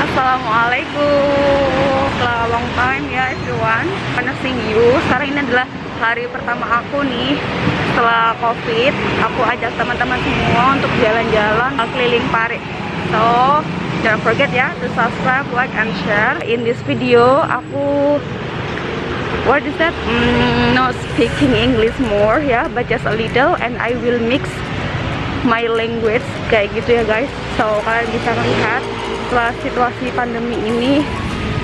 Assalamualaikum. Long time ya everyone. Gonna sing you. Sekarang ini adalah hari pertama aku nih Setelah covid. Aku ajak teman-teman semua untuk jalan-jalan Keliling Pare So Don't forget ya To subscribe, like, and share. In this video Aku What is that? Mm, not speaking English more ya But just a little And I will mix my language kayak gitu ya guys. So kalian bisa lihat setelah situasi pandemi ini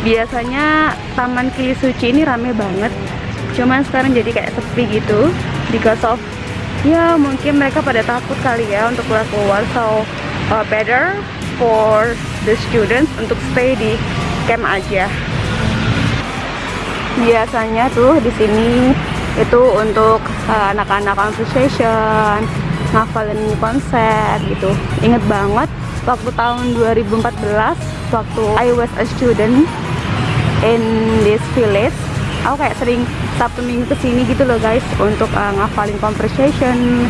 biasanya Taman Kili Suci ini rame banget. Cuman sekarang jadi kayak sepi gitu because of ya mungkin mereka pada takut kali ya untuk keluar keluar. So uh, better for the students untuk stay di camp aja. Biasanya tuh di sini itu untuk uh, anak-anak uh, conversation ngafalin konsep gitu. Inget banget waktu tahun 2014 waktu I was a student in this village. Aku kayak sering Sabtu Minggu ke sini gitu loh guys untuk uh, ngafalin conversation.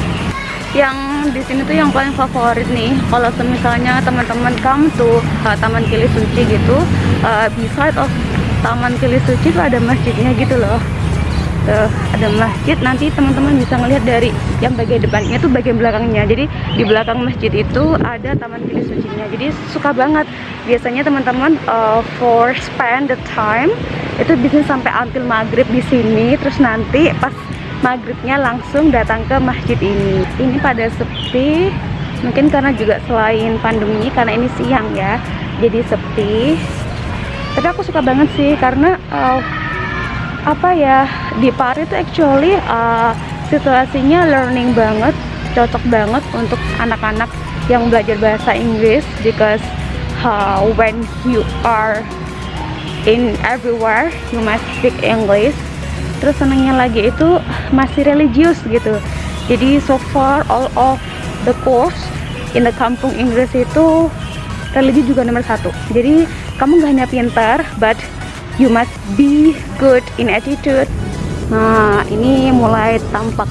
Yang di sini tuh yang paling favorit nih kalau misalnya teman-teman come to uh, Taman Kili Suci gitu uh, beside of Taman Kili Suci tuh ada masjidnya gitu loh tuh ada masjid nanti teman-teman bisa ngelihat dari yang bagian depannya tuh bagian belakangnya. Jadi di belakang masjid itu ada taman pilih sucinya. Jadi suka banget. Biasanya teman-teman uh, for spend the time itu bisa sampai until maghrib di sini. Terus nanti pas maghribnya langsung datang ke masjid ini. Ini pada sepi mungkin karena juga selain pandemi karena ini siang ya jadi sepi. Tapi aku suka banget sih karena uh, apa ya di Paris itu actually uh, situasinya learning banget cocok banget untuk anak-anak yang belajar bahasa Inggris because uh, when you are in everywhere you must speak English. Terus senangnya lagi itu masih religius gitu. Jadi so far all of the course in the kampung Inggris itu religi juga nomor satu. Jadi kamu gak hanya pintar but you must be good in attitude. Nah ini mulai tampak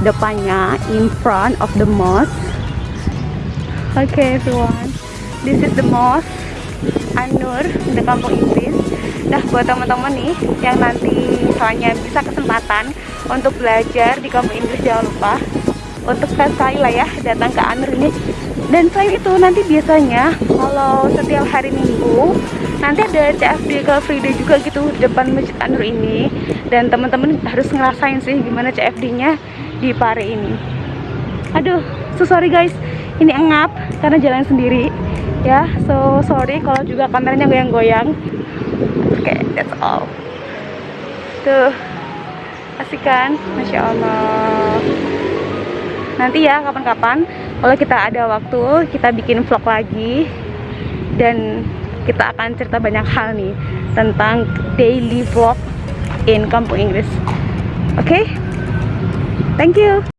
depannya in front of the mosque. Okay everyone. This is the mosque Anur di kampung Inggris nah buat teman-teman nih yang nanti misalnya bisa kesempatan untuk belajar di kampung Inggris jangan lupa untuk sekali lah ya datang ke Anur ini. Dan selain itu nanti biasanya kalau setiap hari minggu nanti ada CFD ke Free Day juga gitu depan Masjid Anur ini. Dan teman-teman harus ngerasain sih gimana CFD nya di Pare ini. Aduh so sorry guys ini engap karena jalan sendiri. Ya so sorry kalau juga kameranya goyang-goyang. Oke okay, that's all. Tuh asik kan? Masya Allah nanti ya kapan-kapan kalau kita ada waktu kita bikin vlog lagi dan kita akan cerita banyak hal nih tentang daily vlog in kampung Inggris. Oke? Okay? Thank you.